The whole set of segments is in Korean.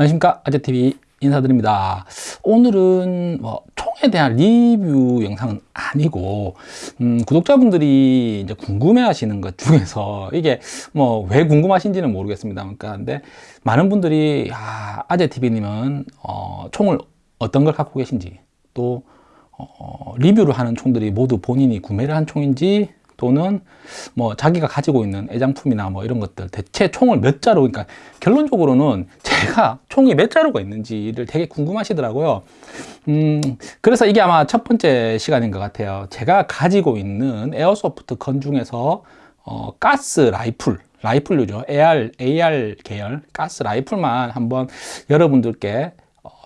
안녕하십니까? 아재TV 인사드립니다. 오늘은 뭐 총에 대한 리뷰 영상은 아니고 음, 구독자분들이 이제 궁금해 하시는 것 중에서 이게 뭐 왜 궁금하신지는 모르겠습니다. 그러니까 근데 많은 분들이 아, 아재TV님은 어, 총을 어떤 걸 갖고 계신지 또 어, 리뷰를 하는 총들이 모두 본인이 구매를 한 총인지 또는 뭐 자기가 가지고 있는 애장품이나 뭐 이런 것들 대체 총을 몇 자루 그러니까 결론적으로는 제가 총이 몇 자루가 있는지를 되게 궁금하시더라고요. 음 그래서 이게 아마 첫 번째 시간인 것 같아요. 제가 가지고 있는 airsoft gun 중에서 어, 가스 라이플 라이플류죠. AR, AR 계열 가스 라이플만 한번 여러분들께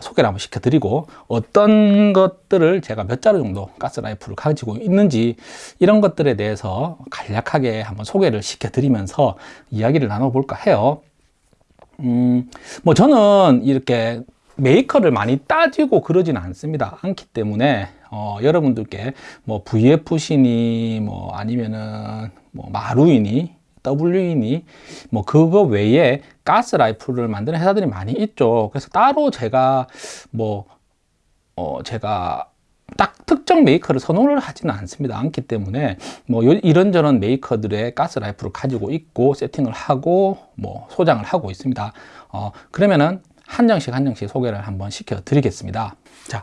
소개를 한번 시켜드리고 어떤 것들을 제가 몇 자루 정도 가스 라이플을 가지고 있는지 이런 것들에 대해서 간략하게 한번 소개를 시켜드리면서 이야기를 나눠볼까 해요. 음, 뭐 저는 이렇게 메이커를 많이 따지고 그러지는 않습니다. 않기 때문에 어, 여러분들께 뭐 VFC니 뭐 아니면은 뭐 마루이니 WE니 뭐 그거 외에 가스 라이플을 만드는 회사들이 많이 있죠. 그래서 따로 제가 뭐 어 제가 딱 특정 메이커를 선호를 하지는 않습니다. 않기 때문에 뭐 이런저런 메이커들의 가스 라이플을 가지고 있고 세팅을 하고 뭐 소장을 하고 있습니다. 어 그러면은 한 정씩 한 정씩 소개를 한번 시켜 드리겠습니다 자,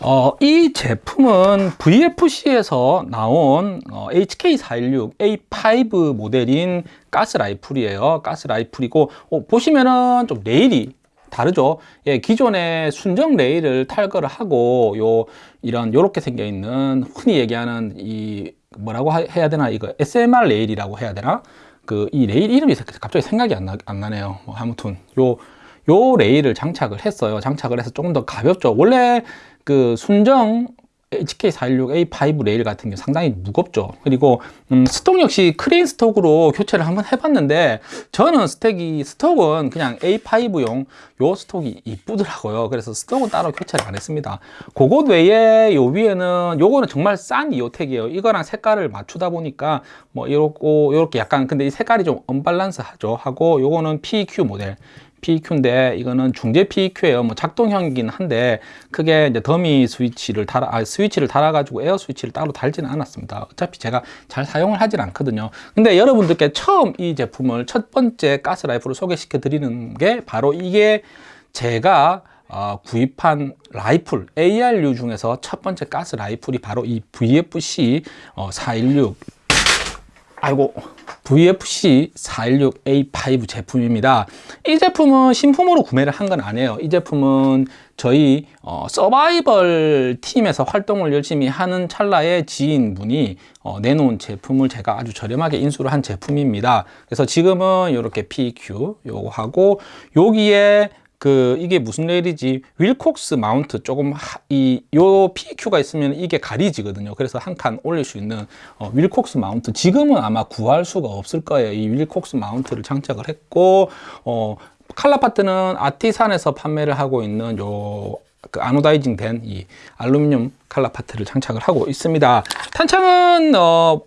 어, 이 제품은 VFC에서 나온 어, HK416A5 모델인 가스 라이플이에요. 가스 라이플이고 어, 보시면은 좀 레일이 다르죠. 예, 기존의 순정 레일을 탈거를 하고 요 이런 요렇게 생겨 있는 흔히 얘기하는 이 뭐라고 해야 되나 이거 SMR 레일이라고 해야 되나 그 이 레일 이름이 갑자기 생각이 안, 나, 안 나네요. 뭐 아무튼 요 요 레일을 장착을 했어요. 장착을 해서 조금 더 가볍죠. 원래 그 순정 HK416A5 레일 같은 게 상당히 무겁죠. 그리고 음, stock 역시 crane stock으로 교체를 한번 해봤는데 저는 stock이 stock은 그냥 A5용 요 stock이 이쁘더라고요. 그래서 stock은 따로 교체를 안 했습니다. 그것 외에 요 위에는 요거는 정말 싼 EOTech이에요. 이거랑 색깔을 맞추다 보니까 뭐 이렇고 요렇게 약간 근데 이 색깔이 좀 언밸런스 하죠. 하고 요거는 PQ 모델 PEQ인데 이거는 중재 PEQ예요. 뭐 작동형이긴 한데 크게 이제 더미 스위치를 달아 아, 스위치를 달아 가지고 에어 스위치를 따로 달지는 않았습니다. 어차피 제가 잘 사용을 하질 않거든요. 근데 여러분들께 처음 이 제품을 첫 번째 가스 라이플을 소개시켜 드리는 게 바로 이게 제가 어, 구입한 라이플 AR류 중에서 첫 번째 가스 라이플이 바로 이 VFC 어, 416 아이고. VFC 416A5 제품입니다. 이 제품은 신품으로 구매를 한 건 아니에요. 이 제품은 저희 어, 서바이벌 팀에서 활동을 열심히 하는 찰나에 지인분이 어, 내놓은 제품을 제가 아주 저렴하게 인수를 한 제품입니다. 그래서 지금은 이렇게 PQ 요거 하고 여기에 그 이게 무슨 레일이지? Wilcox 마운트 조금 이요 PQ가 있으면 이게 가리지거든요. 그래서 한 칸 올릴 수 있는 어, Wilcox 마운트. 지금은 아마 구할 수가 없을 거예요. 이 Wilcox 마운트를 장착을 했고 어, 칼라 파트는 아티산에서 판매를 하고 있는 요 그 anodizing 된 이 알루미늄 칼라 파트를 장착을 하고 있습니다. 탄창은 어,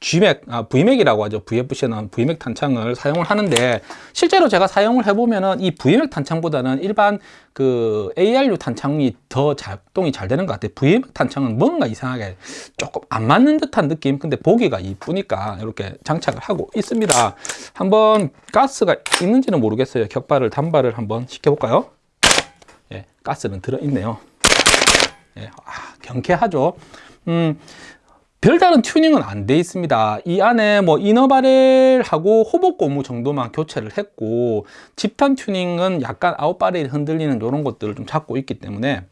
G-mag, 아, V-mag이라고 하죠. VFC는 V-mag 탄창을 사용을 하는데 실제로 제가 사용을 해보면은 이 V맥 탄창보다는 일반 그 ARU 탄창이 더 작동이 잘 되는 것 같아요. V맥 탄창은 뭔가 이상하게 조금 안 맞는 듯한 느낌. 근데 보기가 이쁘니까 이렇게 장착을 하고 있습니다. 한번 가스가 있는지는 모르겠어요. 격발을 단발을 한번 시켜볼까요? 예, 가스는 들어있네요. 예, 아, 경쾌하죠. 음, 별다른 튜닝은 안 돼 있습니다. 이 안에 뭐 이너바렐하고 호복 고무 정도만 교체를 했고 집탄 튜닝은 약간 아웃바렐이 흔들리는 이런 것들을 좀 잡고 있기 때문에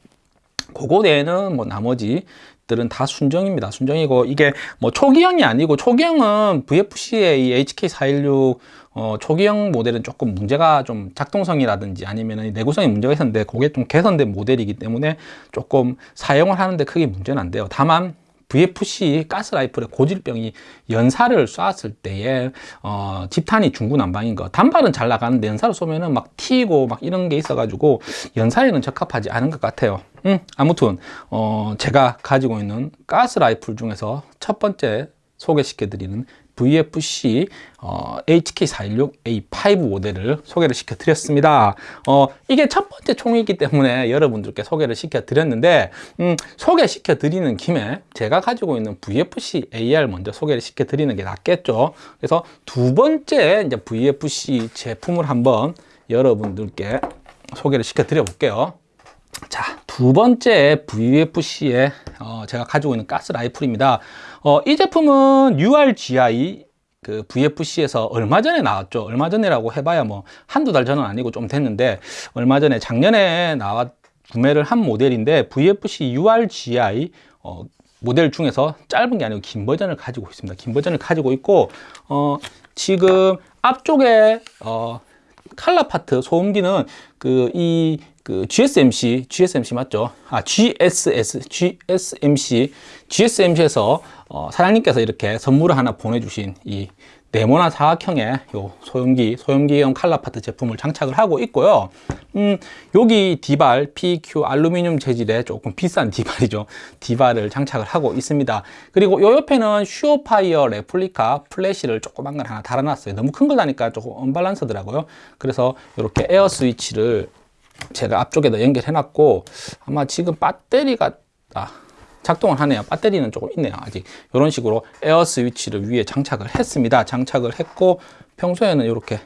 그거 외에는 뭐 나머지 들은 다 순정입니다. 순정이고 이게 뭐 초기형이 아니고 초기형은 VFC의 이 HK416 어, 초기형 모델은 조금 문제가 좀 작동성이라든지 아니면 내구성에 문제가 있었는데 그게 좀 개선된 모델이기 때문에 조금 사용을 하는데 크게 문제는 안 돼요. 다만 VFC 가스라이플의 고질병이 연사를 쐈을 때에 어, 집탄이 중구난방인 거. 단발은 잘 나가는데 연사를 쏘면은 막 튀고 막 이런 게 있어 가지고 연사에는 적합하지 않은 것 같아요. 음, 아무튼 어, 제가 가지고 있는 가스라이플 중에서 첫 번째 소개시켜 드리는 VFC 어, HK416A5 모델을 소개를 시켜드렸습니다. 어, 이게 첫 번째 총이기 때문에 여러분들께 소개를 시켜드렸는데 음, 소개시켜드리는 김에 제가 가지고 있는 VFC AR 먼저 소개를 시켜드리는 게 낫겠죠. 그래서 두 번째 이제 VFC 제품을 한번 여러분들께 소개를 시켜드려 볼게요. 자, 두 번째 VFC에 어, 제가 가지고 있는 가스 라이플입니다. 어, 이 제품은 URGI 그 VFC에서 얼마 전에 나왔죠. 얼마 전이라고 해봐야 뭐 한두 달 전은 아니고 좀 됐는데 얼마 전에 작년에 나왔 구매를 한 모델인데 VFC URGI 어, 모델 중에서 짧은 게 아니고 긴 버전을 가지고 있습니다. 긴 버전을 가지고 있고 어, 지금 앞쪽에 어, 칼라 파트 소음기는 그 이 그 GSMC, GSMC 맞죠? 아, GSS, GSMC, GSMC에서 어, 사장님께서 이렇게 선물을 하나 보내주신 이 네모난 사각형의 요 소형기, 소형기형 칼라파트 제품을 장착을 하고 있고요. 음, 여기 DBAL, PQ 알루미늄 재질의 조금 비싼 DBAL이죠. DBAL을 장착을 하고 있습니다. 그리고 요 옆에는 SureFire 레플리카 플래시를 조그만 걸 하나 달아놨어요. 너무 큰 걸 다니까 조금 언밸런스더라고요. 그래서 이렇게 에어 스위치를 제가 앞쪽에다 연결해 놨고 아마 지금 배터리가 아, 작동을 하네요 배터리는 조금 있네요 아직 이런 식으로 에어 스위치를 위에 장착을 했습니다 장착을 했고 평소에는 이렇게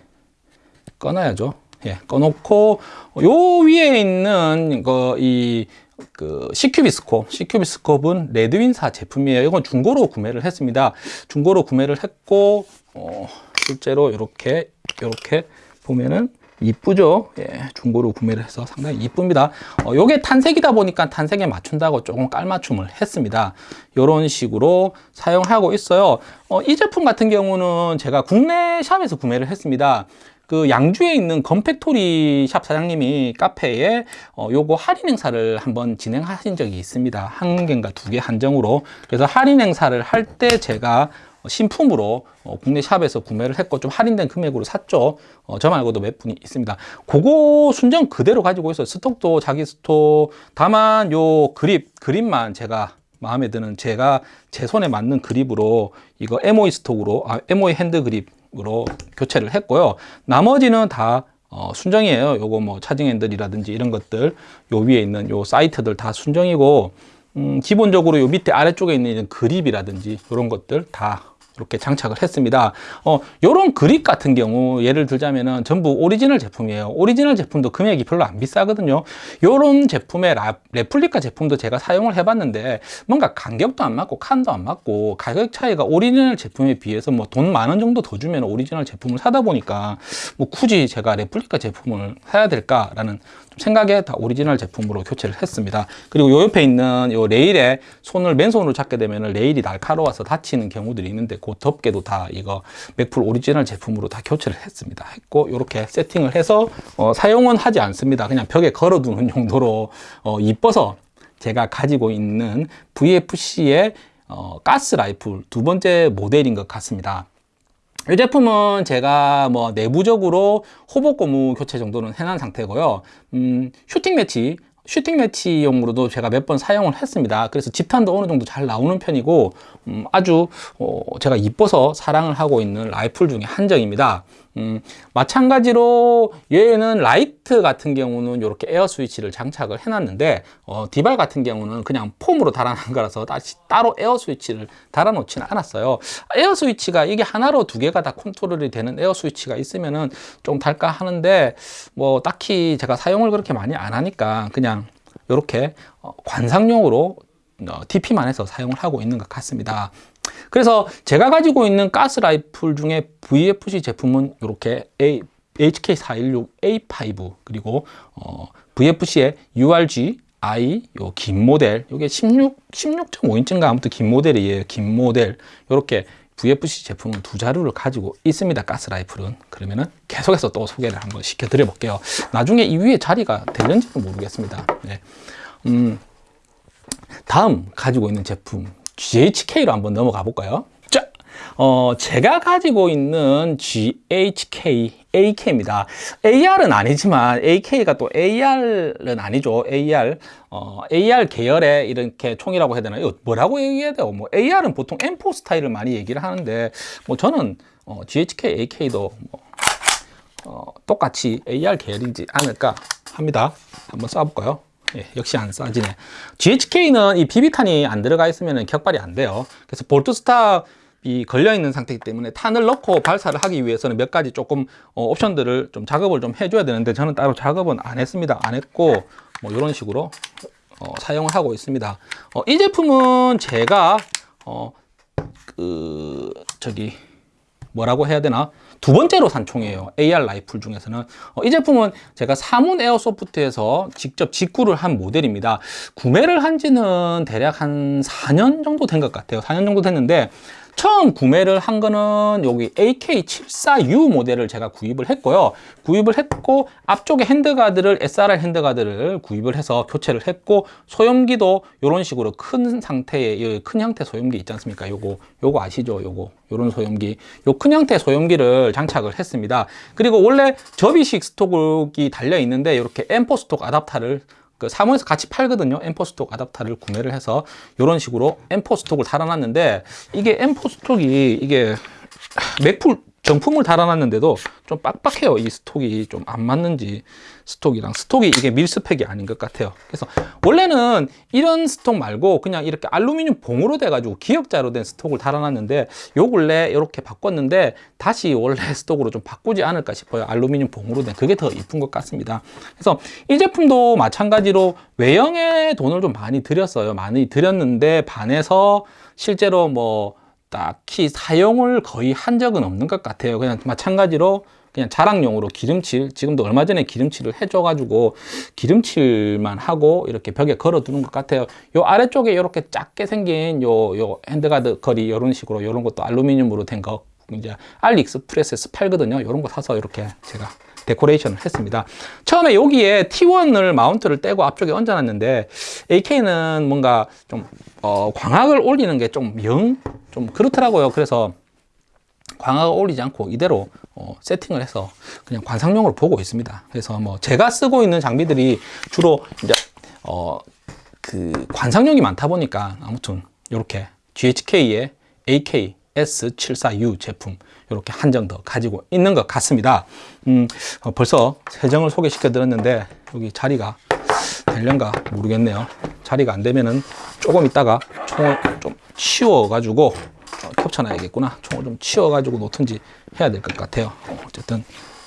꺼놔야죠 예, 꺼놓고 요 위에 있는 거이 그 C큐비스콥, C큐비스콥은 레드윈사 제품이에요. 이건 중고로 구매를 했습니다. 중고로 구매를 했고 어, 실제로 이렇게 이렇게 보면은 이쁘죠? 예, 중고로 구매를 해서 상당히 이쁩니다. 어, 요게 탄색이다 보니까 탄색에 맞춘다고 조금 깔맞춤을 했습니다. 이런 식으로 사용하고 있어요. 어, 이 제품 같은 경우는 제가 국내 샵에서 구매를 했습니다. 그 양주에 있는 건팩토리 샵 사장님이 카페에 어, 요거 할인 행사를 한번 진행하신 적이 있습니다. 한 개인가 두 개 한정으로. 그래서 할인 행사를 할 때 제가 신품으로 어, 국내 샵에서 구매를 했고 좀 할인된 금액으로 샀죠. 어, 저 말고도 몇 분이 있습니다. 그거 순정 그대로 가지고 있어요. 스톡도 자기 스톡 다만 요 그립 그립만 제가 마음에 드는 제가 제 손에 맞는 그립으로 이거 MOE stock으로 아, MOE 핸드 그립으로 교체를 했고요. 나머지는 다 어, 순정이에요. 요거 뭐 charging 핸들이라든지 이런 것들 요 위에 있는 요 sight들 다 순정이고 음, 기본적으로 요 밑에 아래쪽에 있는 그립이라든지 이런 것들 다 이렇게 장착을 했습니다. 어, 요런 그립 같은 경우 예를 들자면은 전부 오리지널 제품이에요. 오리지널 제품도 금액이 별로 안 비싸거든요. 요런 제품의 라, 레플리카 제품도 제가 사용을 해봤는데 뭔가 간격도 안 맞고 칸도 안 맞고 가격 차이가 오리지널 제품에 비해서 뭐 돈 만 원 정도 더 주면 오리지널 제품을 사다 보니까 뭐 굳이 제가 레플리카 제품을 사야 될까라는 생각에 다 오리지널 제품으로 교체를 했습니다. 그리고 요 옆에 있는 요 레일에 손을 맨손으로 잡게 되면 레일이 날카로워서 다치는 경우들이 있는데 그 덮개도 다 이거 Magpul 오리지널 제품으로 다 교체를 했습니다. 했고 이렇게 세팅을 해서 어, 사용은 하지 않습니다. 그냥 벽에 걸어두는 용도로 어, 이뻐서 제가 가지고 있는 VFC의 어, 가스 라이플 두 번째 모델인 것 같습니다 이 제품은 제가 뭐 내부적으로 hop-up 고무 교체 정도는 해놓은 상태고요. 음, 슈팅 매치 슈팅 매치용으로도 제가 몇 번 사용을 했습니다. 그래서 집탄도 어느 정도 잘 나오는 편이고 음, 아주 어, 제가 이뻐서 사랑을 하고 있는 라이플 중에 한 정입니다 음, 마찬가지로 얘는 라이트 같은 경우는 이렇게 에어 스위치를 장착을 해놨는데 어, DBAL 같은 경우는 그냥 폼으로 달아 논 거라서 다시 따로 에어 스위치를 달아놓지는 않았어요. 에어 스위치가 이게 하나로 두 개가 다 컨트롤이 되는 에어 스위치가 있으면은 좀 달까 하는데 뭐 딱히 제가 사용을 그렇게 많이 안 하니까 그냥 이렇게 어, 관상용으로 어, DP만 해서 사용을 하고 있는 것 같습니다 그래서 제가 가지고 있는 가스 라이플 중에 VFC 제품은 이렇게 A, HK416A5 그리고 어, VFC의 URG I 요 긴 모델 요게 16 16.5인치인가? 아무튼 긴 모델이에요 긴 모델. 이렇게 VFC 제품은 두 자루를 가지고 있습니다 가스 라이플은. 그러면은 계속해서 또 소개를 한번 시켜 드려 볼게요. 나중에 이 위에 자리가 될는지는 모르겠습니다. 네. 음, 다음 가지고 있는 제품 GHK로 한번 넘어가 볼까요? 자, 어, 제가 가지고 있는 GHK AK입니다. AR은 아니지만 AK가 또 AR은 아니죠. AR 어, AR 계열의 이렇게 총이라고 해야 되나요? 뭐라고 얘기해야 돼요? 뭐 AR은 보통 M4 스타일을 많이 얘기를 하는데 뭐 저는 어, GHK AK도 뭐, 어, 똑같이 AR 계열이지 않을까 합니다. 한번 쏴볼까요? 예, 역시 안 쏴지네. GHK는 이 비비탄이 안 들어가 있으면 격발이 안 돼요. 그래서 볼트스타 이 걸려 있는 상태이기 때문에 탄을 넣고 발사를 하기 위해서는 몇 가지 조금 어, 옵션들을 좀 작업을 좀 해줘야 되는데 저는 따로 작업은 안 했습니다. 안 했고 뭐 이런 식으로 어, 사용을 하고 있습니다. 어, 이 제품은 제가 어, 그 저기 뭐라고 해야 되나? 두 번째로 산 총이에요. AR 라이플 중에서는. 어, 이 제품은 제가 사문 에어소프트에서 직접 직구를 한 모델입니다. 구매를 한 지는 대략 한 4년 정도 된 것 같아요. 4년 정도 됐는데 처음 구매를 한 거는 여기 AK74U 모델을 제가 구입을 했고요. 구입을 했고 앞쪽에 핸드가드를 SRR 핸드가드를 구입을 해서 교체를 했고 소염기도 이런 식으로 큰 상태의 큰 형태 소염기 있지 않습니까? 요거 요거 아시죠? 요거 요런 소염기 요 큰 형태 소염기를 장착을 했습니다. 그리고 원래 접이식 stock이 달려 있는데 이렇게 M4 stock 아답터를 그 사무에서 같이 팔거든요. M4 stock 아답터를 구매를 해서 이런 식으로 M4 스톡을 달아놨는데 이게 M4 스톡이 이게 Magpul 정품을 달아놨는데도 좀 빡빡해요. 이 stock이 좀 안 맞는지 stock이랑. stock이 이게 mil-spec이 아닌 것 같아요. 그래서 원래는 이런 stock 말고 그냥 이렇게 알루미늄 봉으로 돼 가지고 기역자로 된 stock을 달아놨는데 요 근래 이렇게 바꿨는데 다시 원래 스톡으로 좀 바꾸지 않을까 싶어요. 알루미늄 봉으로 된. 그게 더 이쁜 것 같습니다. 그래서 이 제품도 마찬가지로 외형에 돈을 좀 많이 들였어요. 많이 들였는데 반해서 실제로 뭐 딱히 사용을 거의 한 적은 없는 것 같아요. 그냥 마찬가지로 그냥 자랑용으로 기름칠 지금도 얼마 전에 기름칠을 해줘 가지고 기름칠만 하고 이렇게 벽에 걸어 두는 것 같아요. 요 아래쪽에 이렇게 작게 생긴 요 요 handguard 거리 이런 식으로 이런 것도 알루미늄으로 된 거 이제 AliExpress에서 팔거든요. 이런 거 사서 이렇게 제가 데코레이션을 했습니다. 처음에 여기에 T1을 마운트를 떼고 앞쪽에 얹어 놨는데 AK는 뭔가 좀 어, 광학을 올리는 게 좀 영 좀 그렇더라고요. 그래서 광학을 올리지 않고 이대로 어, 세팅을 해서 그냥 관상용으로 보고 있습니다. 그래서 뭐 제가 쓰고 있는 장비들이 주로 이제 어, 그 관상용이 많다 보니까 아무튼 이렇게 GHK의 AK S74U 제품 이렇게 한정 더 가지고 있는 것 같습니다. 음, 어, 벌써 세정을 소개시켜 드렸는데 여기 자리가 될련가 모르겠네요. 자리가 안 되면은 조금 있다가 총을 좀 치워 가지고 어, 겹쳐놔야겠구나. 총을 좀 치워 가지고 놓든지 해야 될 것 같아요. 어쨌든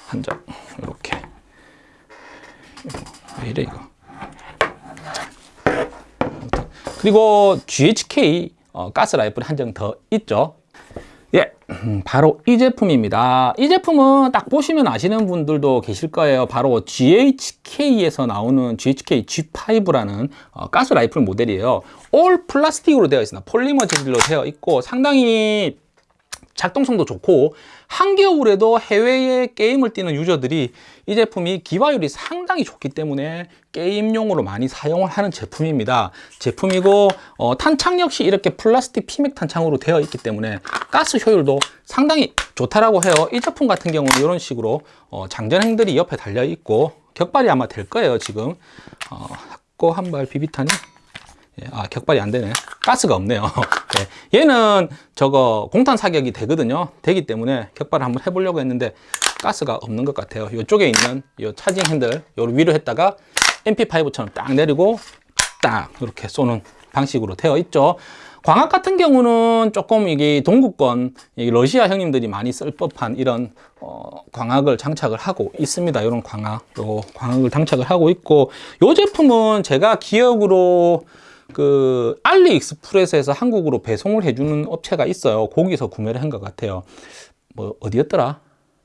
한 장 이렇게. 왜 이래 이거? 그리고 GHK 어, 가스 라이플 한 장 더 있죠 바로 이 제품입니다. 이 제품은 딱 보시면 아시는 분들도 계실 거예요. 바로 GHK에서 나오는 GHK G5라는 어, 가스 라이플 모델이에요. 올 플라스틱으로 되어 있습니다. 폴리머 재질로 되어 있고 상당히 작동성도 좋고 한겨울에도 해외에 게임을 뛰는 유저들이 이 제품이 기화율이 상당히 좋기 때문에 게임용으로 많이 사용을 하는 제품입니다. 제품이고 어, 탄창 역시 이렇게 플라스틱 피맥 탄창으로 되어 있기 때문에 가스 효율도 상당히 좋다라고 해요. 이 제품 같은 경우는 이런 식으로 어, 장전행들이 옆에 달려 있고 격발이 아마 될 거예요 지금. 어, 학고 한발 비비탄이. 예, 아 격발이 안 되네. 가스가 없네요. 예, 얘는 저거 공탄 사격이 되거든요. 되기 때문에 격발을 한번 해보려고 했는데 가스가 없는 것 같아요. 이쪽에 있는 이 차징 핸들 요 위로 했다가 MP5처럼 딱 내리고 딱 이렇게 쏘는 방식으로 되어 있죠. 광학 같은 경우는 조금 이게 동구권 러시아 형님들이 많이 쓸 법한 이런 어, 광학을 장착을 하고 있습니다. 이런 광학 요 광학을 장착을 하고 있고 이 제품은 제가 기억으로 그 알리익스프레스에서 한국으로 배송을 해주는 업체가 있어요. 거기서 구매를 한 것 같아요. 뭐 어디였더라?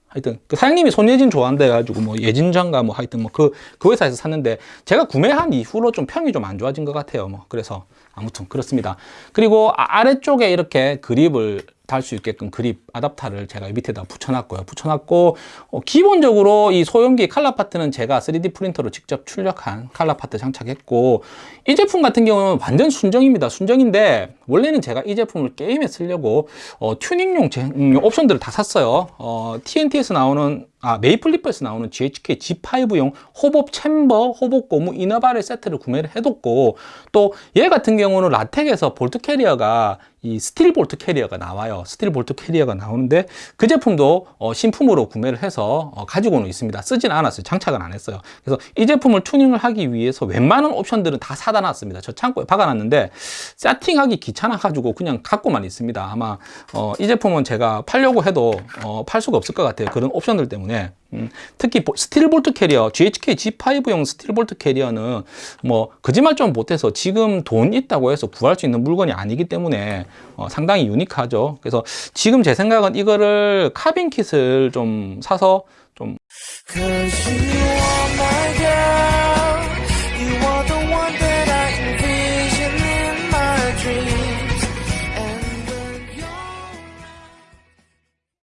하여튼 그 사장님이 손예진 좋아한다 해가지고 뭐 예진장가 뭐 하여튼 뭐그그 회사에서 샀는데 제가 구매한 이후로 좀 평이 좀 안 좋아진 것 같아요 뭐. 그래서 아무튼 그렇습니다. 그리고 아- 아래쪽에 이렇게 그립을 달 수 있게끔 그립 아답터를 제가 이 밑에다 붙여놨고요. 붙여놨고 어, 기본적으로 이 소염기 칼라 파트는 제가 3D 프린터로 직접 출력한 칼라 파트 장착했고 이 제품 같은 경우는 완전 순정입니다. 순정인데 원래는 제가 이 제품을 게임에 쓰려고 어, 튜닝용 제- 음, 옵션들을 다 샀어요. 어, TNT에서 나오는 아, Maple Leaf에서 나오는 GHK G5용 hop-up chamber, hop-up 고무 inner barrel 세트를 구매를 해뒀고 또 얘 같은 경우는 RA-Tech에서 bolt carrier가 이 스틸 bolt carrier가 나와요. 스틸 bolt carrier가 나오는데 그 제품도 어, 신품으로 구매를 해서 어, 가지고는 있습니다. 쓰진 않았어요. 장착은 안 했어요. 그래서 이 제품을 튜닝을 하기 위해서 웬만한 옵션들은 다 사다 놨습니다. 저 창고에 박아놨는데 세팅하기 귀찮아 가지고 그냥 갖고만 있습니다. 아마 어, 이 제품은 제가 팔려고 해도 어, 팔 수가 없을 것 같아요. 그런 옵션들 때문에 음, 특히 보- 스틸 bolt carrier GHK G5용 스틸 bolt carrier는 뭐 거짓말 좀 보태서 지금 돈 있다고 해서 구할 수 있는 물건이 아니기 때문에 어, 상당히 유니크하죠. 그래서 지금 제 생각은 이거를 카빈 킷을 좀 사서 좀 are